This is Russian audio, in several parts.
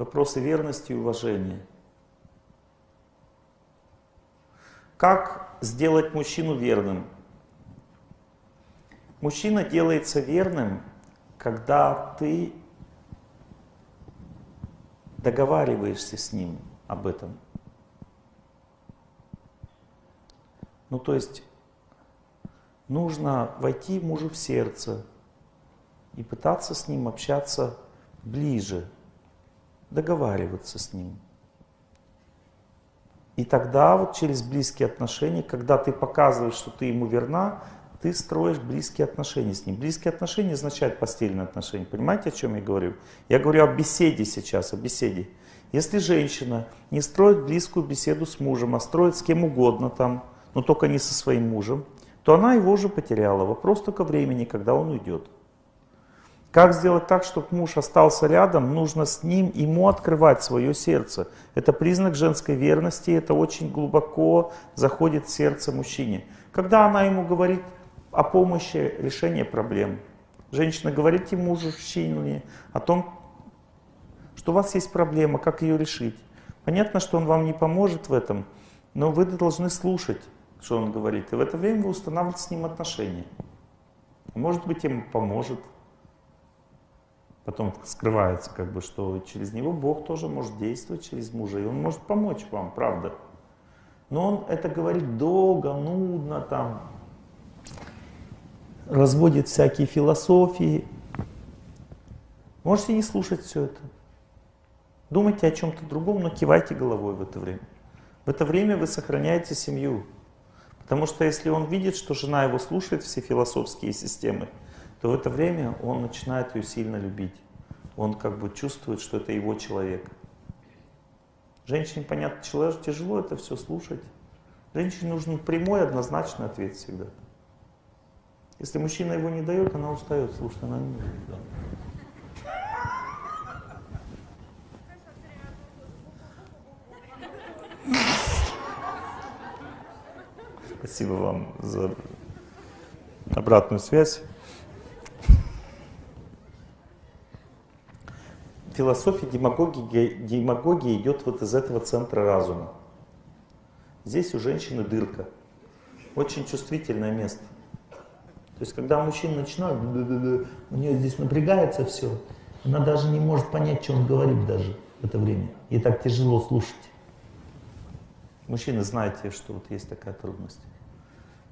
вопросы верности и уважения. Как сделать мужчину верным? Мужчина делается верным, когда ты договариваешься с ним об этом. Ну, то есть, нужно войти мужу в сердце и пытаться с ним общаться ближе, договариваться с ним. И тогда вот через близкие отношения, когда ты показываешь, что ты ему верна, ты строишь близкие отношения с ним. Близкие отношения означают постельные отношения. Понимаете, о чем я говорю? Я говорю о беседе сейчас, о беседе. Если женщина не строит близкую беседу с мужем, а строит с кем угодно там, но только не со своим мужем, то она его уже потеряла. Вопрос только времени, когда он уйдет. Как сделать так, чтобы муж остался рядом? Нужно с ним, ему открывать свое сердце. Это признак женской верности, это очень глубоко заходит в сердце мужчине. Когда она ему говорит о помощи решения проблем, женщина говорит ему мужчине о том, что у вас есть проблема, как ее решить. Понятно, что он вам не поможет в этом, но вы должны слушать, что он говорит. И в это время вы устанавливаете с ним отношения. Может быть, ему поможет потом скрывается, как бы, что через него Бог тоже может действовать через мужа, и он может помочь вам, правда. Но он это говорит долго, нудно, там, разводит всякие философии. Можете не слушать все это. Думайте о чем-то другом, но кивайте головой в это время. В это время вы сохраняете семью. Потому что если он видит, что жена его слушает все философские системы, то в это время он начинает ее сильно любить. Он как бы чувствует, что это его человек. Женщине, понятно, тяжело это все слушать. Женщине нужен прямой, однозначный ответ всегда. Если мужчина его не дает, она устает слушать, она не может. Спасибо вам за обратную связь. Философия демагогии, демагогия идет вот из этого центра разума. Здесь у женщины дырка. Очень чувствительное место. То есть, когда мужчина начинает, у нее здесь напрягается все, она даже не может понять, что он говорит даже в это время. Ей так тяжело слушать. Мужчины, знаете, что вот есть такая трудность.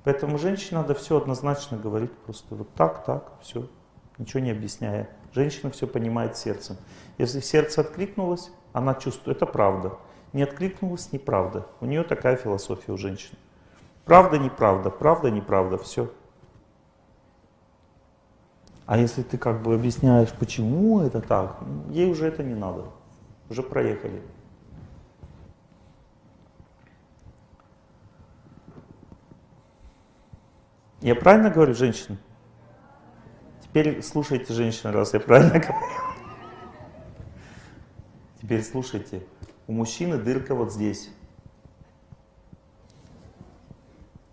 Поэтому женщине надо все однозначно говорить, просто вот так, так, все, ничего не объясняя. Женщина все понимает сердцем. Если сердце откликнулось, она чувствует, это правда. Не откликнулось, неправда. У нее такая философия у женщин. Правда, неправда, правда, неправда, все. А если ты как бы объясняешь, почему это так, ей уже это не надо. Уже проехали. Я правильно говорю, женщина? Теперь слушайте, женщина, раз я правильно говорю. Теперь слушайте. У мужчины дырка вот здесь.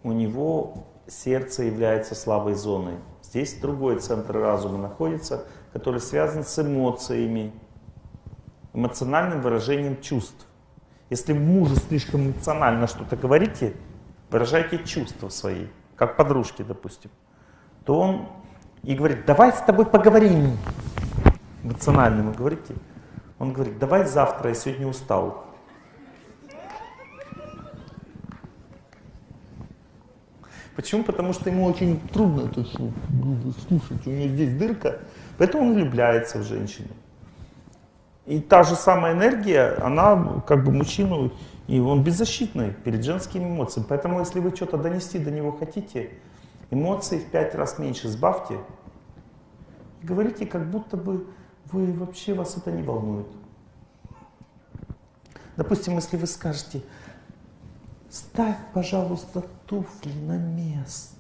У него сердце является слабой зоной. Здесь другой центр разума находится, который связан с эмоциями, эмоциональным выражением чувств. Если мужу слишком эмоционально что-то говорите, выражайте чувства свои, как подружки, допустим, то он и говорит, давай с тобой поговорим. Эмоционально ему говорите. Он говорит, давай завтра, я сегодня устал. Почему? Потому что ему очень трудно это слушать, у него здесь дырка, поэтому он влюбляется в женщину. И та же самая энергия, она как бы мужчину, и он беззащитный перед женскими эмоциями. Поэтому если вы что-то донести до него хотите, эмоции в пять раз меньше сбавьте, говорите, как будто бы вы вообще вас это не волнует. Допустим, если вы скажете, ставь, пожалуйста, туфли на место.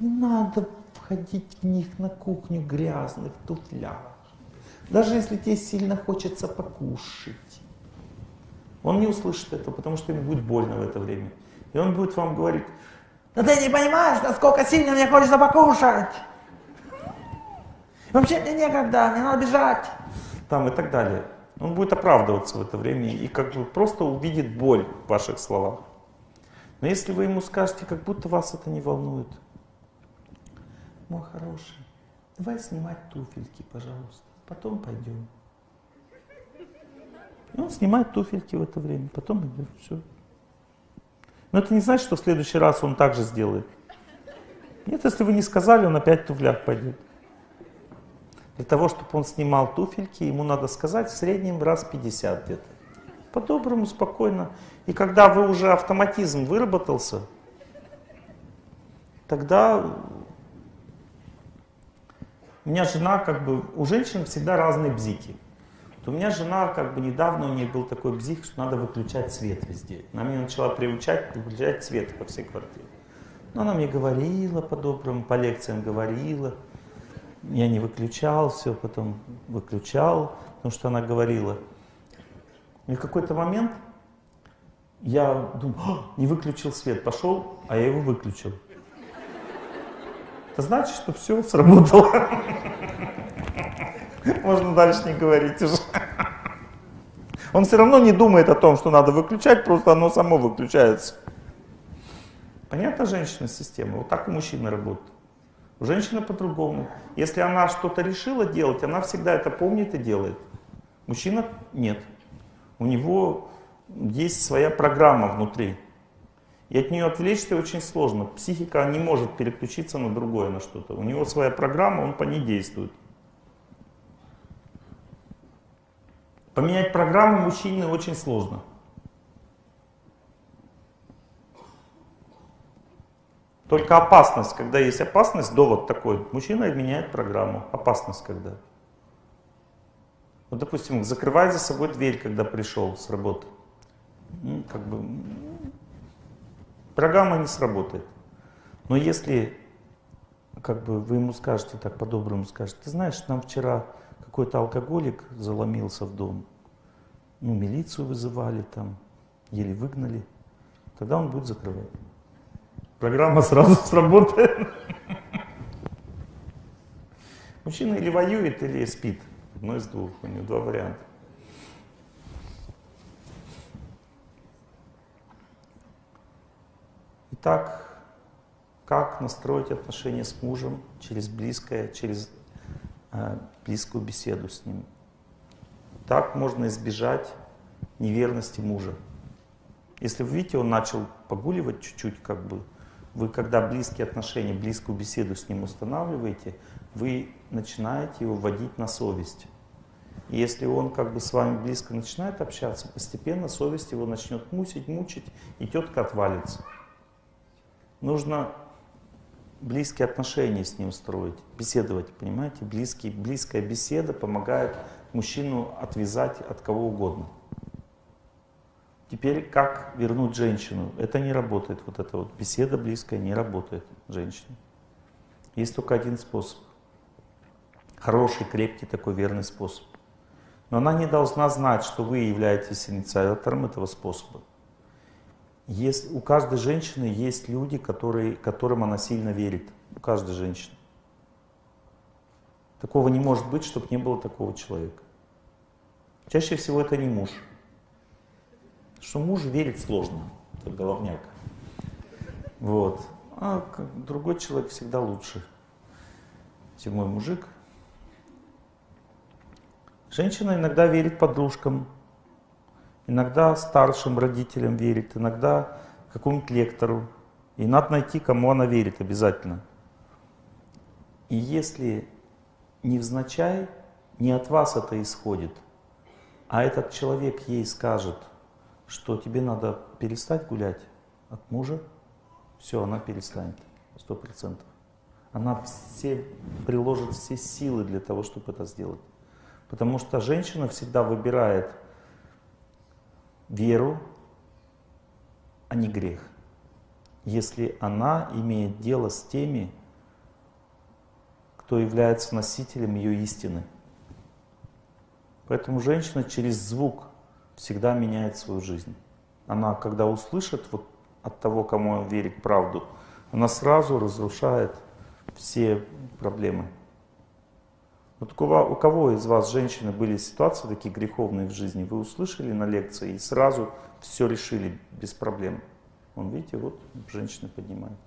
Не надо входить в них на кухню грязных туфлях. Даже если тебе сильно хочется покушать. Он не услышит это, потому что ему будет больно в это время. И он будет вам говорить, да ты не понимаешь, насколько сильно мне хочется покушать. Вообще мне некогда, мне надо бежать. Там и так далее. Он будет оправдываться в это время и как бы просто увидит боль в ваших словах. Но если вы ему скажете, как будто вас это не волнует, мой хороший, давай снимать туфельки, пожалуйста, потом пойдем. И он снимает туфельки в это время, потом идет, все. Но это не значит, что в следующий раз он так же сделает. Нет, если вы не сказали, он опять в туфлях пойдет. Для того, чтобы он снимал туфельки, ему надо сказать в среднем раз 50 где-то. По-доброму, спокойно. И когда вы уже автоматизм выработался, тогда у меня жена, как бы, у женщин всегда разные бзики. Вот у меня жена, как бы, недавно у нее был такой бзик, что надо выключать свет везде. Она меня начала приучать выключать свет по всей квартире. Но она мне говорила по-доброму, по лекциям говорила. Я не выключал, все потом выключал, потому что она говорила. И в какой-то момент я думаю, не выключил свет, пошел, а я его выключил. Это значит, что все сработало. Можно дальше не говорить уже. Он все равно не думает о том, что надо выключать, просто оно само выключается. Понятно женщина система? Вот так у мужчины работает. У женщины по-другому. Если она что-то решила делать, она всегда это помнит и делает. Мужчина нет. У него есть своя программа внутри. И от нее отвлечься очень сложно. Психика не может переключиться на другое, на что-то. У него своя программа, он по ней действует. Поменять программу мужчине очень сложно. Только опасность, когда есть опасность, довод такой, мужчина меняет программу. Опасность когда. Вот, допустим, закрывай за собой дверь, когда пришел с работы. Ну, как бы, программа не сработает. Но если как бы вы ему скажете так по-доброму, скажете, ты знаешь, нам вчера какой-то алкоголик заломился в дом, ну, милицию вызывали там, еле выгнали, тогда он будет закрывать. Программа сразу сработает. Мужчина или воюет, или спит. Одно из двух, у него два варианта. Итак, как настроить отношения с мужем через близкое, через э, близкую беседу с ним. Так можно избежать неверности мужа. Если вы видите, он начал погуливать чуть-чуть, как бы, вы когда близкие отношения, близкую беседу с ним устанавливаете, вы начинаете его вводить на совесть. И если он как бы с вами близко начинает общаться, постепенно совесть его начнет мучить, мучить, и тетка отвалится. Нужно близкие отношения с ним строить, беседовать, понимаете? Близкие, близкая беседа помогает мужчину отвязать от кого угодно. Теперь как вернуть женщину? Это не работает, вот эта вот беседа близкая не работает женщине. Есть только один способ. Хороший, крепкий такой верный способ. Но она не должна знать, что вы являетесь инициатором этого способа. Есть, у каждой женщины есть люди, которые, которым она сильно верит. У каждой женщины. Такого не может быть, чтобы не было такого человека. Чаще всего это не муж что мужу верить сложно, это головняк. Вот. А другой человек всегда лучше, чем мой мужик. Женщина иногда верит подружкам, иногда старшим родителям верит, иногда какому-нибудь лектору. И надо найти, кому она верит обязательно. И если невзначай, не от вас это исходит, а этот человек ей скажет – что тебе надо перестать гулять от мужа, все, она перестанет, сто процентов. Она все, приложит все силы для того, чтобы это сделать. Потому что женщина всегда выбирает веру, а не грех. Если она имеет дело с теми, кто является носителем ее истины. Поэтому женщина через звук всегда меняет свою жизнь. Она, когда услышит вот от того, кому верит правду, она сразу разрушает все проблемы. Вот у кого, у кого из вас, женщины, были ситуации такие греховные в жизни, вы услышали на лекции и сразу все решили без проблем? Вон, видите, вот женщины поднимают.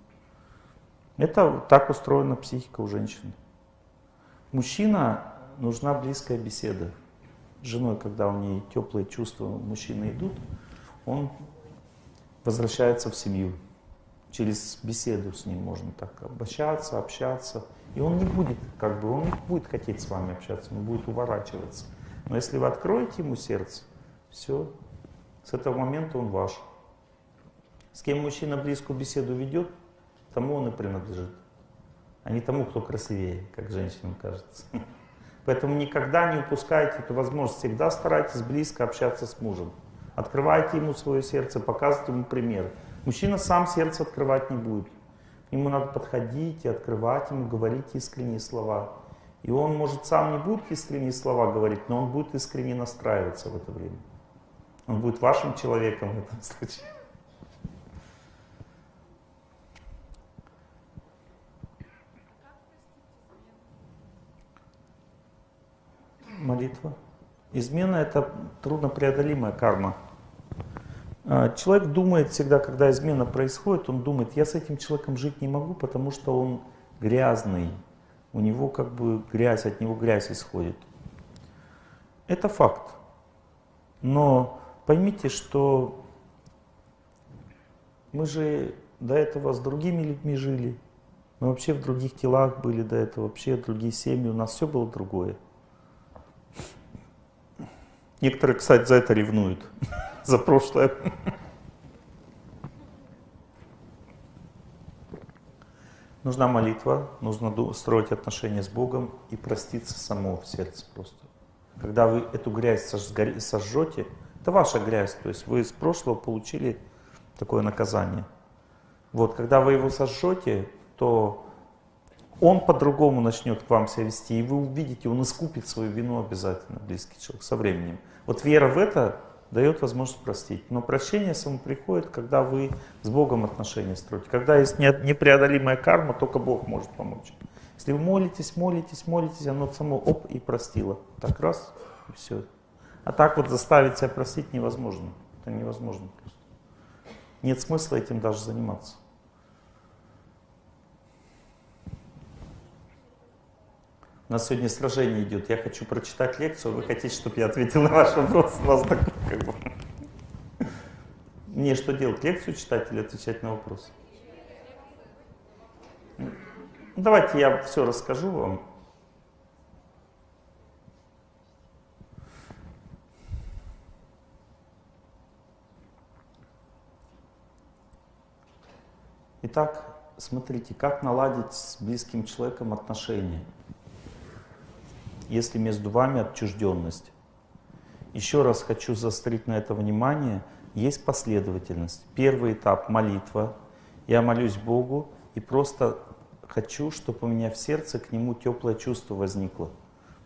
Это так устроена психика у женщин. Мужчина нужна близкая беседа. Женой, когда у нее теплые чувства мужчины идут, он возвращается в семью. Через беседу с ним можно так обращаться, общаться. И он не будет, как бы, он не будет хотеть с вами общаться, он будет уворачиваться. Но если вы откроете ему сердце, все, с этого момента он ваш. С кем мужчина близкую беседу ведет, тому он и принадлежит. А не тому, кто красивее, как женщинам кажется. Поэтому никогда не упускайте эту возможность. Всегда старайтесь близко общаться с мужем. Открывайте ему свое сердце, показывайте ему пример. Мужчина сам сердце открывать не будет. Ему надо подходить и открывать ему, говорить искренние слова. И он, может, сам не будет искренние слова говорить, но он будет искренне настраиваться в это время. Он будет вашим человеком в этом случае. Молитва. Измена – это труднопреодолимая карма. А, человек думает всегда, когда измена происходит, он думает, я с этим человеком жить не могу, потому что он грязный, у него как бы грязь, от него грязь исходит. Это факт. Но поймите, что мы же до этого с другими людьми жили, мы вообще в других телах были до этого, вообще другие семьи, у нас все было другое. Некоторые, кстати, за это ревнуют, за прошлое. Нужна молитва, нужно строить отношения с Богом и проститься само в сердце просто. Когда вы эту грязь сожжете, это ваша грязь, то есть вы из прошлого получили такое наказание. Вот, когда вы его сожжете, то он по-другому начнет к вам себя вести, и вы увидите, он искупит свою вину обязательно, близкий человек, со временем. Вот вера в это дает возможность простить. Но прощение само приходит, когда вы с Богом отношения строите. Когда есть непреодолимая карма, только Бог может помочь. Если вы молитесь, молитесь, молитесь, оно само оп и простило. Так раз, и все. А так вот заставить себя простить невозможно. Это невозможно просто. Нет смысла этим даже заниматься. У нас сегодня сражение идет. Я хочу прочитать лекцию, вы хотите, чтобы я ответил на ваш вопрос? У вас такой, как бы... Мне что делать, лекцию читать или отвечать на вопрос? Ну, давайте я все расскажу вам. Итак, смотрите, как наладить с близким человеком отношения если между вами отчужденность. Еще раз хочу заострить на это внимание. Есть последовательность. Первый этап – молитва. Я молюсь Богу и просто хочу, чтобы у меня в сердце к Нему теплое чувство возникло.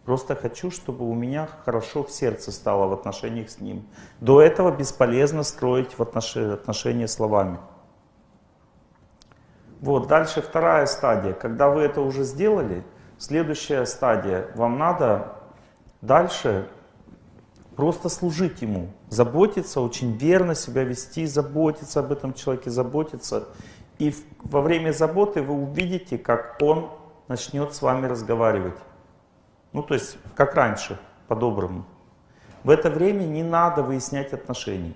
Просто хочу, чтобы у меня хорошо в сердце стало в отношениях с Ним. До этого бесполезно строить в отношения, отношения словами. Вот, дальше вторая стадия. Когда вы это уже сделали, Следующая стадия. Вам надо дальше просто служить ему, заботиться, очень верно себя вести, заботиться об этом человеке, заботиться. И во время заботы вы увидите, как он начнет с вами разговаривать. Ну, то есть, как раньше, по-доброму. В это время не надо выяснять отношений.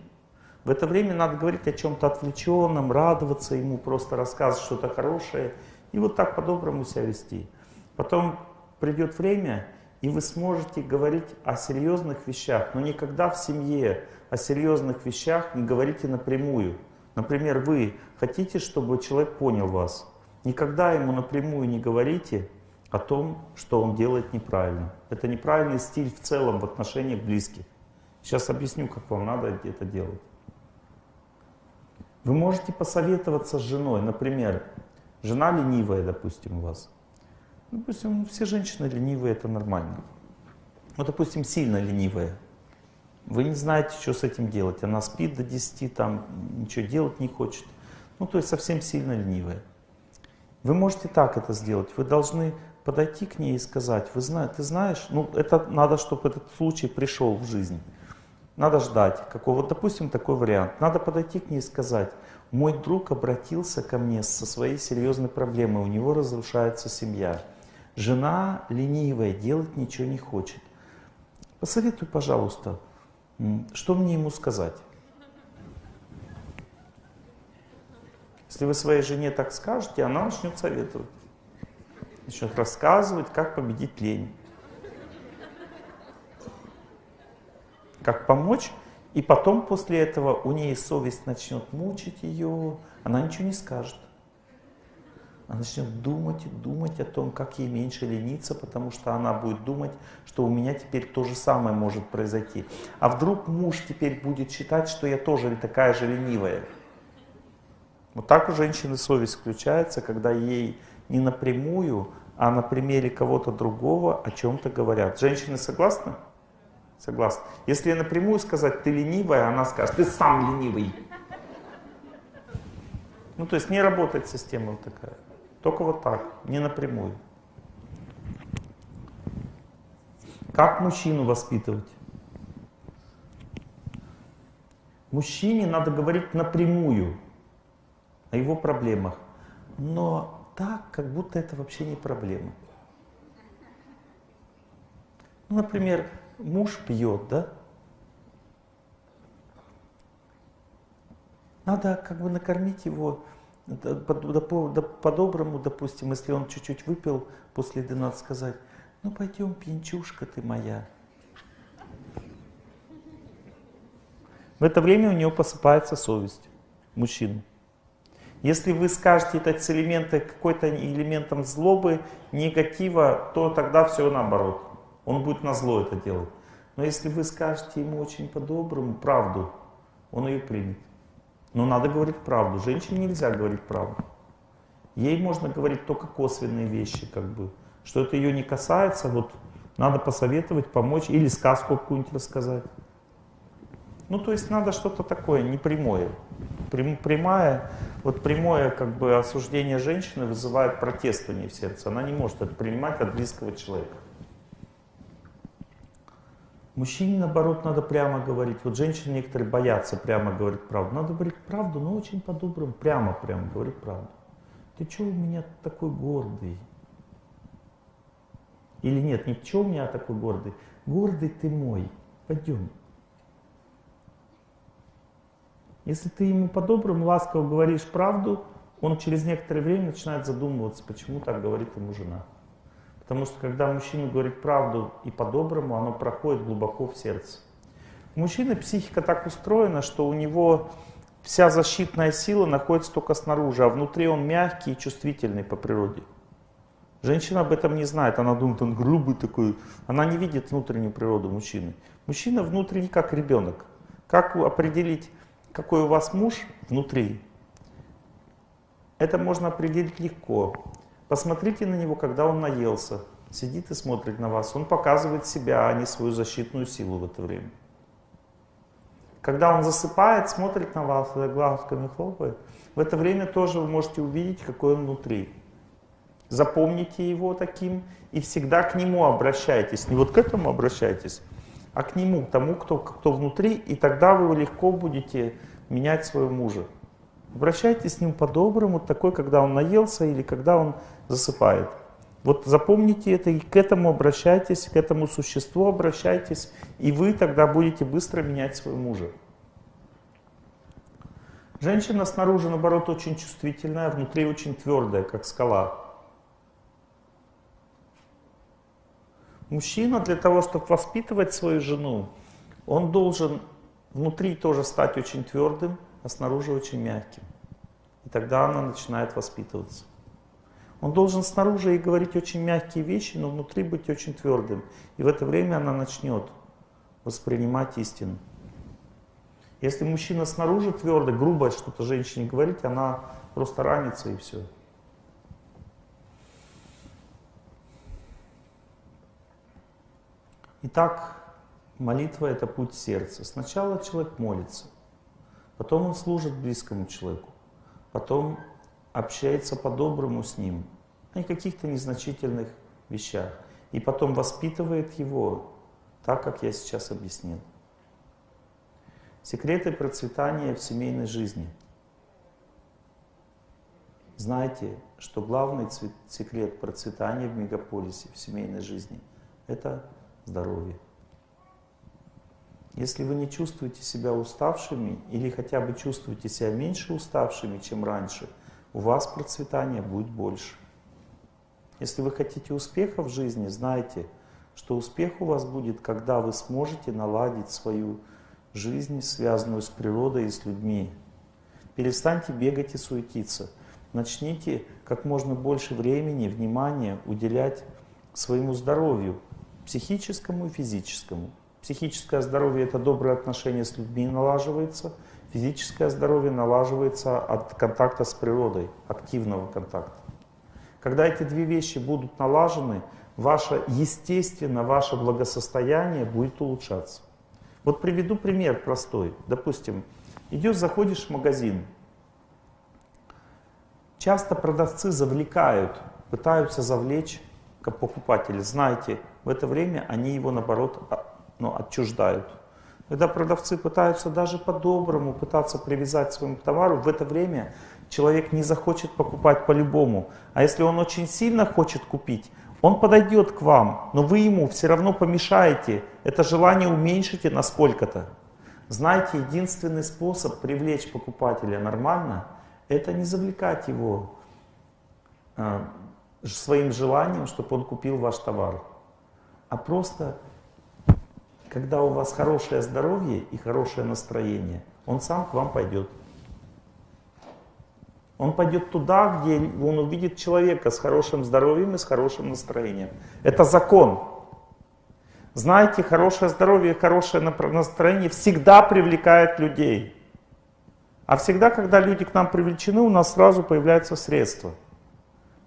В это время надо говорить о чем-то отвлеченном, радоваться ему, просто рассказывать что-то хорошее. И вот так по-доброму себя вести. Потом придет время, и вы сможете говорить о серьезных вещах, но никогда в семье о серьезных вещах не говорите напрямую. Например, вы хотите, чтобы человек понял вас. Никогда ему напрямую не говорите о том, что он делает неправильно. Это неправильный стиль в целом в отношениях близких. Сейчас объясню, как вам надо это делать. Вы можете посоветоваться с женой. Например, жена ленивая, допустим, у вас. Допустим, все женщины ленивые, это нормально. Ну, допустим, сильно ленивая. Вы не знаете, что с этим делать. Она спит до 10, там, ничего делать не хочет. Ну, то есть совсем сильно ленивая. Вы можете так это сделать. Вы должны подойти к ней и сказать, вы знаете, ты знаешь, ну это надо, чтобы этот случай пришел в жизнь. Надо ждать какого, допустим, такой вариант. Надо подойти к ней и сказать, мой друг обратился ко мне со своей серьезной проблемой, у него разрушается семья. Жена ленивая, делать ничего не хочет. Посоветуй, пожалуйста, что мне ему сказать? Если вы своей жене так скажете, она начнет советовать. Начнет рассказывать, как победить лень. Как помочь. И потом после этого у нее совесть начнет мучить ее. Она ничего не скажет. Она начнет думать и думать о том, как ей меньше лениться, потому что она будет думать, что у меня теперь то же самое может произойти. А вдруг муж теперь будет считать, что я тоже такая же ленивая. Вот так у женщины совесть включается, когда ей не напрямую, а на примере кого-то другого о чем-то говорят. Женщины согласны? Согласны. Если напрямую сказать, ты ленивая, она скажет, ты сам ленивый. Ну, то есть не работает система вот такая. Только вот так, не напрямую. Как мужчину воспитывать? Мужчине надо говорить напрямую о его проблемах, но так, как будто это вообще не проблема. Ну, например, муж пьет, да? Надо как бы накормить его по-доброму, допустим, если он чуть-чуть выпил после 12, сказать, ну пойдем, пьянчушка ты моя. В это время у него посыпается совесть, мужчину. Если вы скажете это с элемента, какой-то элементом злобы, негатива, то тогда все наоборот. Он будет на зло это делать. Но если вы скажете ему очень по-доброму правду, он ее примет. Но надо говорить правду. Женщине нельзя говорить правду. Ей можно говорить только косвенные вещи, как бы. Что это ее не касается, вот надо посоветовать, помочь или сказку какую-нибудь рассказать. Ну, то есть надо что-то такое, непрямое. Прямая, вот прямое как бы осуждение женщины вызывает протестование в сердце. Она не может это принимать от близкого человека. Мужчине, наоборот, надо прямо говорить. Вот женщины некоторые боятся прямо говорить правду. Надо говорить правду, но очень по-доброму, прямо, прямо говорить правду. Ты что у меня такой гордый? Или нет, ничего у меня такой гордый. Гордый ты мой. Пойдем. Если ты ему по-доброму, ласково говоришь правду, он через некоторое время начинает задумываться, почему так говорит ему жена. Потому что когда мужчина говорит правду и по-доброму, оно проходит глубоко в сердце. У мужчины психика так устроена, что у него вся защитная сила находится только снаружи, а внутри он мягкий и чувствительный по природе. Женщина об этом не знает, она думает, он грубый такой. Она не видит внутреннюю природу мужчины. Мужчина внутренний как ребенок. Как определить, какой у вас муж внутри? Это можно определить легко. Посмотрите на него, когда он наелся, сидит и смотрит на вас. Он показывает себя, а не свою защитную силу в это время. Когда он засыпает, смотрит на вас, глазками хлопает, в это время тоже вы можете увидеть, какой он внутри. Запомните его таким и всегда к нему обращайтесь. Не вот к этому обращайтесь, а к нему, к тому, кто, кто внутри, и тогда вы легко будете менять своего мужа. Обращайтесь с ним по-доброму, такой, когда он наелся или когда он засыпает. Вот запомните это и к этому обращайтесь, к этому существу обращайтесь, и вы тогда будете быстро менять своего мужа. Женщина снаружи, наоборот, очень чувствительная, а внутри очень твердая, как скала. Мужчина для того, чтобы воспитывать свою жену, он должен внутри тоже стать очень твердым, а снаружи очень мягким. И тогда она начинает воспитываться. Он должен снаружи ей говорить очень мягкие вещи, но внутри быть очень твердым. И в это время она начнет воспринимать истину. Если мужчина снаружи твердый, грубо что-то женщине говорить, она просто ранится и все. Итак, молитва это путь сердца. Сначала человек молится, потом он служит близкому человеку, потом общается по-доброму с ним, не каких-то незначительных вещах. И потом воспитывает его так, как я сейчас объяснил. Секреты процветания в семейной жизни. Знайте, что главный секрет процветания в мегаполисе, в семейной жизни – это здоровье. Если вы не чувствуете себя уставшими или хотя бы чувствуете себя меньше уставшими, чем раньше, у вас процветания будет больше. Если вы хотите успеха в жизни, знайте, что успех у вас будет, когда вы сможете наладить свою жизнь, связанную с природой и с людьми. Перестаньте бегать и суетиться. Начните как можно больше времени, внимания уделять своему здоровью, психическому и физическому. Психическое здоровье – это доброе отношение с людьми налаживается, физическое здоровье налаживается от контакта с природой, активного контакта. Когда эти две вещи будут налажены, ваше, естественно, ваше благосостояние будет улучшаться. Вот приведу пример простой. Допустим, идешь, заходишь в магазин. Часто продавцы завлекают, пытаются завлечь покупателя. Знаете, в это время они его, наоборот, ну, отчуждают. Когда продавцы пытаются даже по-доброму пытаться привязать к своему товару, в это время человек не захочет покупать по-любому. А если он очень сильно хочет купить, он подойдет к вам, но вы ему все равно помешаете. Это желание уменьшите на сколько-то. Знаете, единственный способ привлечь покупателя нормально, это не завлекать его э, своим желанием, чтобы он купил ваш товар, а просто когда у вас хорошее здоровье и хорошее настроение, он сам к вам пойдет. Он пойдет туда, где он увидит человека с хорошим здоровьем и с хорошим настроением. Это закон. Знаете, хорошее здоровье и хорошее настроение всегда привлекает людей. А всегда, когда люди к нам привлечены, у нас сразу появляются средства.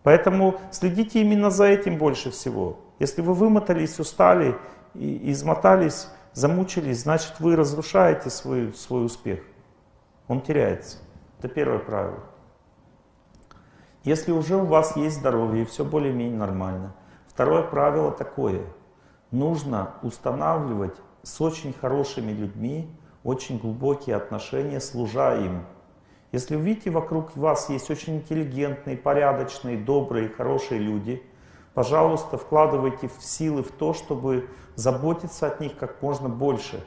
Поэтому следите именно за этим больше всего. Если вы вымотались, устали и измотались, замучились, значит вы разрушаете свой, свой успех. Он теряется. Это первое правило. Если уже у вас есть здоровье и все более-менее нормально. Второе правило такое. Нужно устанавливать с очень хорошими людьми очень глубокие отношения, служа им. Если вы видите, вокруг вас есть очень интеллигентные, порядочные, добрые, хорошие люди, пожалуйста, вкладывайте в силы в то, чтобы заботиться от них как можно больше.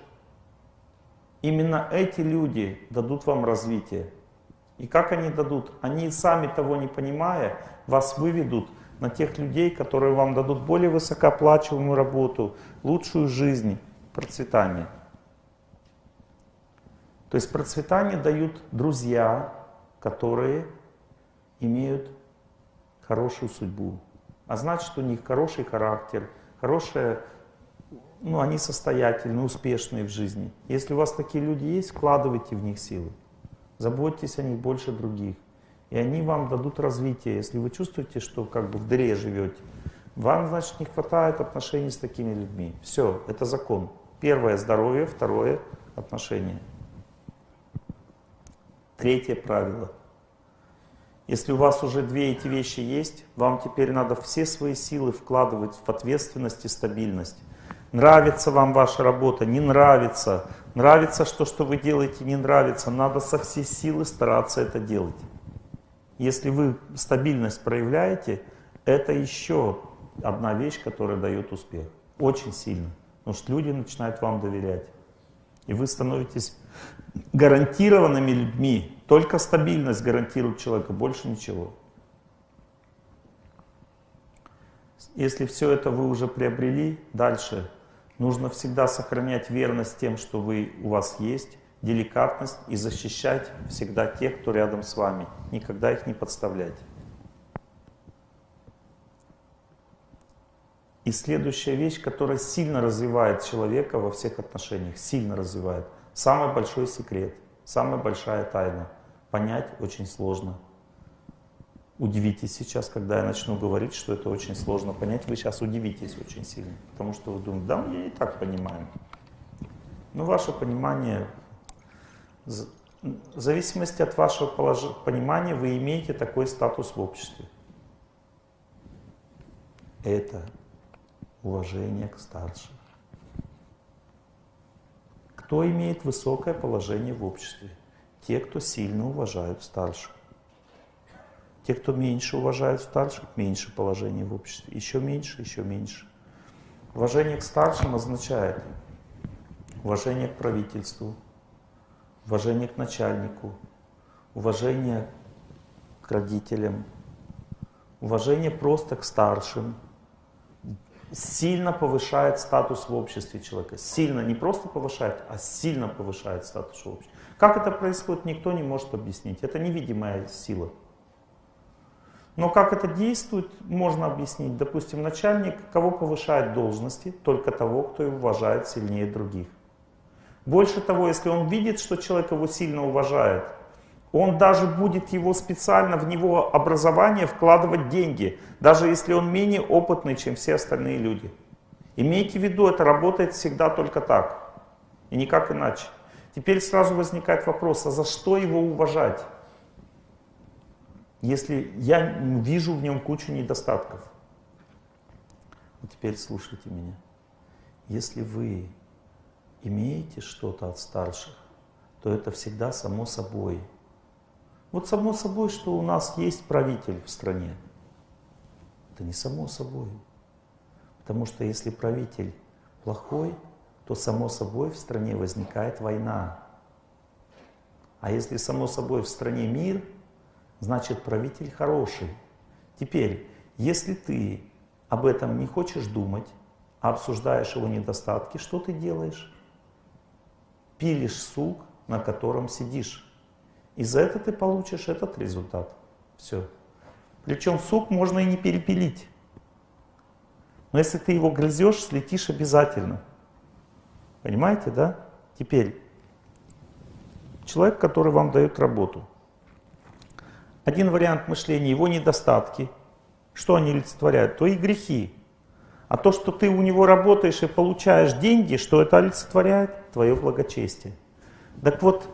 Именно эти люди дадут вам развитие. И как они дадут? Они сами того не понимая, вас выведут на тех людей, которые вам дадут более высокооплачиваемую работу, лучшую жизнь, процветание. То есть процветание дают друзья, которые имеют хорошую судьбу. А значит, у них хороший характер, хорошая, ну, они состоятельные, успешные в жизни. Если у вас такие люди есть, вкладывайте в них силы. Заботьтесь о них больше других. И они вам дадут развитие. Если вы чувствуете, что как бы в дыре живете, вам, значит, не хватает отношений с такими людьми. Все, это закон. Первое – здоровье, второе – отношения. Третье правило. Если у вас уже две эти вещи есть, вам теперь надо все свои силы вкладывать в ответственность и стабильность. Нравится вам ваша работа, не нравится, Нравится, что, что вы делаете, не нравится. Надо со всей силы стараться это делать. Если вы стабильность проявляете, это еще одна вещь, которая дает успех. Очень сильно. Потому что люди начинают вам доверять. И вы становитесь гарантированными людьми. Только стабильность гарантирует человека, больше ничего. Если все это вы уже приобрели, дальше Нужно всегда сохранять верность тем, что вы, у вас есть, деликатность и защищать всегда тех, кто рядом с вами. Никогда их не подставлять. И следующая вещь, которая сильно развивает человека во всех отношениях, сильно развивает. Самый большой секрет, самая большая тайна. Понять очень сложно удивитесь сейчас, когда я начну говорить, что это очень сложно понять. Вы сейчас удивитесь очень сильно, потому что вы думаете, да, мы и так понимаем. Но ваше понимание, в зависимости от вашего понимания, вы имеете такой статус в обществе. это уважение к старшим. Кто имеет высокое положение в обществе? Те, кто сильно уважают старших. Те, кто меньше уважают старших, меньше положения в обществе. Еще меньше, еще меньше. Уважение к старшим означает уважение к правительству, уважение к начальнику, уважение к родителям, уважение просто к старшим, сильно повышает статус в обществе человека. Сильно, не просто повышает, а сильно повышает статус в обществе. Как это происходит, никто не может объяснить. Это невидимая сила. Но как это действует, можно объяснить. Допустим, начальник кого повышает должности? Только того, кто его уважает сильнее других. Больше того, если он видит, что человек его сильно уважает, он даже будет его специально в него образование вкладывать деньги, даже если он менее опытный, чем все остальные люди. Имейте в виду, это работает всегда только так, и никак иначе. Теперь сразу возникает вопрос, а за что его уважать? Если я вижу в нем кучу недостатков. А теперь слушайте меня. Если вы имеете что-то от старших, то это всегда само собой – вот само собой, что у нас есть правитель в стране. Это не само собой. Потому что если правитель плохой, то само собой в стране возникает война. А если само собой в стране мир, значит правитель хороший. Теперь, если ты об этом не хочешь думать, а обсуждаешь его недостатки, что ты делаешь? Пилишь сук, на котором сидишь. И за это ты получишь этот результат. Все. Причем сук можно и не перепилить. Но если ты его грызешь, слетишь обязательно. Понимаете, да? Теперь, человек, который вам дает работу. Один вариант мышления, его недостатки. Что они олицетворяют? То и грехи. А то, что ты у него работаешь и получаешь деньги, что это олицетворяет? Твое благочестие. Так вот,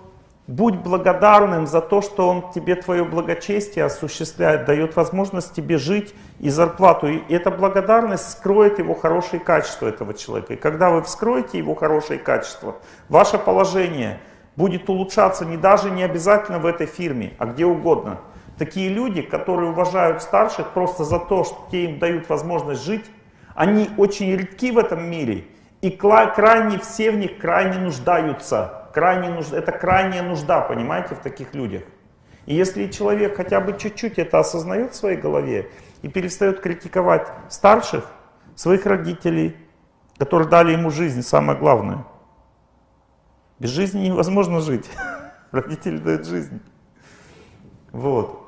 Будь благодарным за то, что Он тебе твое благочестие осуществляет, дает возможность тебе жить и зарплату. И эта благодарность скроет его хорошие качества этого человека. И когда вы вскроете его хорошие качества, ваше положение будет улучшаться не даже не обязательно в этой фирме, а где угодно. Такие люди, которые уважают старших просто за то, что те им дают возможность жить, они очень редки в этом мире. И крайне все в них крайне нуждаются крайне нужда, это крайняя нужда, понимаете, в таких людях. И если человек хотя бы чуть-чуть это осознает в своей голове и перестает критиковать старших, своих родителей, которые дали ему жизнь, самое главное. Без жизни невозможно жить. Родители дают жизнь. Вот.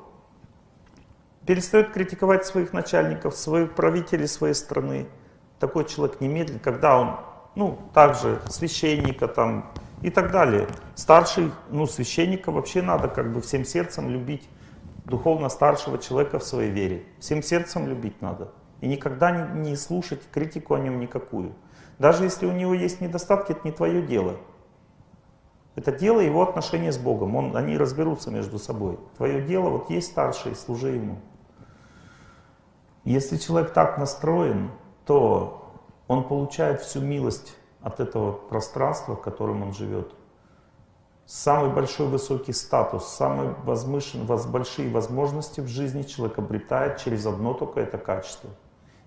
Перестает критиковать своих начальников, своих правителей своей страны. Такой человек немедленно, когда он, ну, также священника там, и так далее. Старший, ну, священника вообще надо как бы всем сердцем любить духовно старшего человека в своей вере. Всем сердцем любить надо. И никогда не, слушать критику о нем никакую. Даже если у него есть недостатки, это не твое дело. Это дело его отношения с Богом. Он, они разберутся между собой. Твое дело, вот есть старший, служи ему. Если человек так настроен, то он получает всю милость от этого пространства, в котором он живет. Самый большой высокий статус, самые большие возможности в жизни человек обретает через одно только это качество.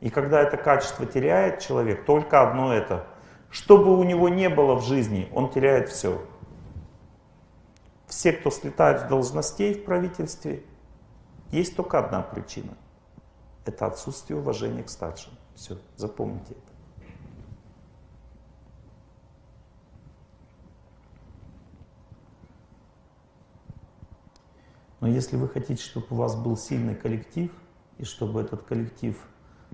И когда это качество теряет человек, только одно это, что бы у него не было в жизни, он теряет все. Все, кто слетают с должностей в правительстве, есть только одна причина. Это отсутствие уважения к старшим. Все, запомните это. Но если вы хотите, чтобы у вас был сильный коллектив, и чтобы этот коллектив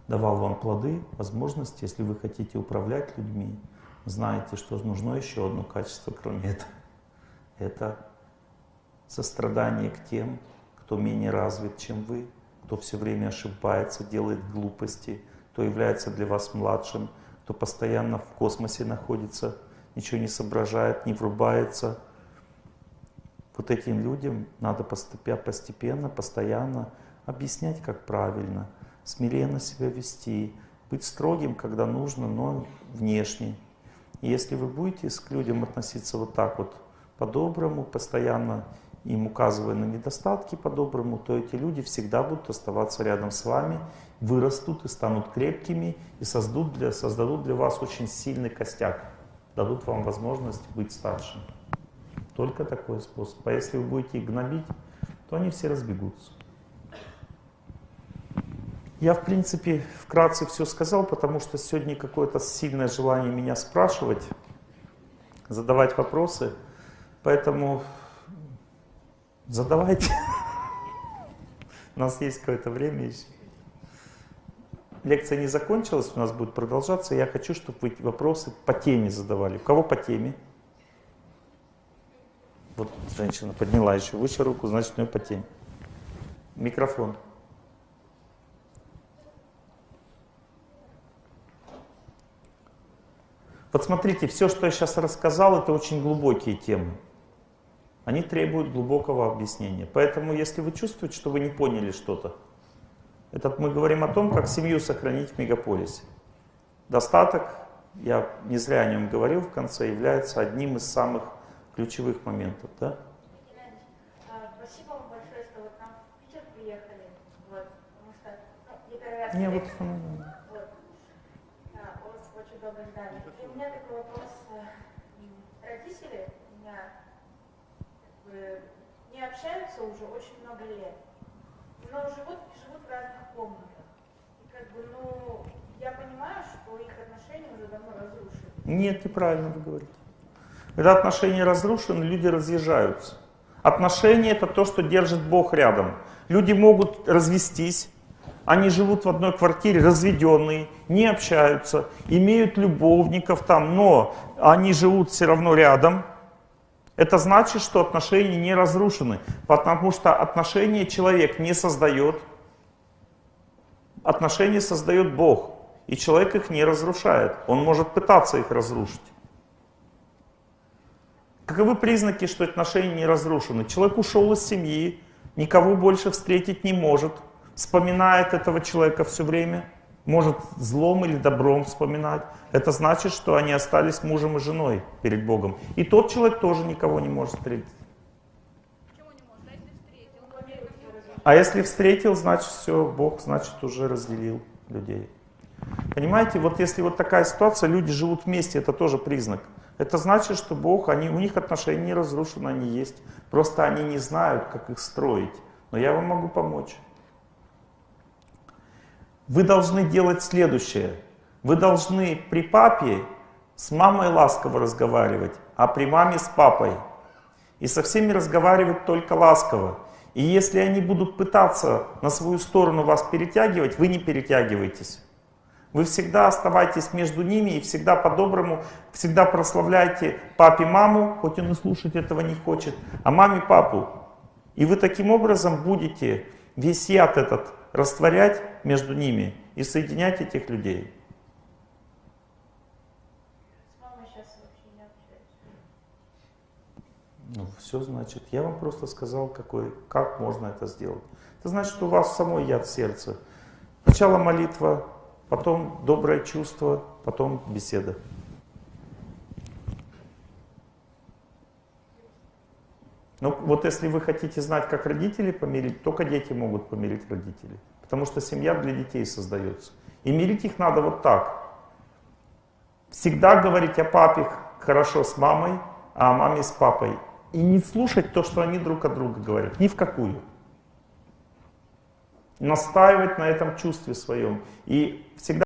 давал вам плоды, возможности, если вы хотите управлять людьми, знаете, что нужно еще одно качество, кроме этого. Это сострадание к тем, кто менее развит, чем вы, кто все время ошибается, делает глупости, кто является для вас младшим, кто постоянно в космосе находится, ничего не соображает, не врубается – вот этим людям надо постепенно, постоянно объяснять, как правильно, смиренно себя вести, быть строгим, когда нужно, но внешне. И если вы будете к людям относиться вот так вот, по-доброму, постоянно им указывая на недостатки по-доброму, то эти люди всегда будут оставаться рядом с вами, вырастут и станут крепкими, и создадут для, создадут для вас очень сильный костяк, дадут вам возможность быть старшим. Только такой способ. А если вы будете их гнобить, то они все разбегутся. Я, в принципе, вкратце все сказал, потому что сегодня какое-то сильное желание меня спрашивать, задавать вопросы. Поэтому задавайте. У нас есть какое-то время еще. Лекция не закончилась, у нас будет продолжаться. Я хочу, чтобы вы вопросы по теме задавали. У кого по теме? Вот женщина подняла еще выше руку, значит, у нее по. Микрофон. Вот смотрите, все, что я сейчас рассказал, это очень глубокие темы. Они требуют глубокого объяснения. Поэтому, если вы чувствуете, что вы не поняли что-то, этот мы говорим о том, как семью сохранить в мегаполисе. Достаток, я не зря о нем говорил в конце, является одним из самых ключевых моментов. Да? Спасибо вам большое, что вот нам в Питер приехали. Вот, потому что ну, я первый раз Не, вот, ну, Вот. А, у вас очень доброе здание. И у меня такой вопрос. э, Родители у меня как бы, не общаются уже очень много лет, но живут, живут в разных комнатах. И как бы, ну, я понимаю, что их отношения уже давно разрушены. Нет, неправильно вы говорите. Когда отношения разрушены, люди разъезжаются. Отношения это то, что держит Бог рядом. Люди могут развестись, они живут в одной квартире, разведенные, не общаются, имеют любовников там, но они живут все равно рядом. Это значит, что отношения не разрушены, потому что отношения человек не создает. Отношения создает Бог, и человек их не разрушает. Он может пытаться их разрушить. Каковы признаки, что отношения не разрушены? Человек ушел из семьи, никого больше встретить не может, вспоминает этого человека все время, может злом или добром вспоминать. Это значит, что они остались мужем и женой перед Богом. И тот человек тоже никого не может встретить. А если встретил, значит все, Бог, значит уже разделил людей. Понимаете, вот если вот такая ситуация, люди живут вместе, это тоже признак. Это значит, что Бог, они, у них отношения не разрушены, они есть. Просто они не знают, как их строить. Но я вам могу помочь. Вы должны делать следующее. Вы должны при папе с мамой ласково разговаривать, а при маме с папой. И со всеми разговаривать только ласково. И если они будут пытаться на свою сторону вас перетягивать, вы не перетягиваетесь. Вы всегда оставайтесь между ними и всегда по-доброму, всегда прославляйте папе маму, хоть он и слушать этого не хочет, а маме папу. И вы таким образом будете весь яд этот растворять между ними и соединять этих людей. Ну, все значит. Я вам просто сказал, какой, как можно это сделать. Это значит, что у вас самой яд сердца. Сначала молитва, потом доброе чувство, потом беседа. Ну вот если вы хотите знать, как родителей помирить, только дети могут помирить родителей. Потому что семья для детей создается. И мирить их надо вот так. Всегда говорить о папе хорошо с мамой, а о маме с папой. И не слушать то, что они друг от друга говорят. Ни в какую. Настаивать на этом чувстве своем. И всегда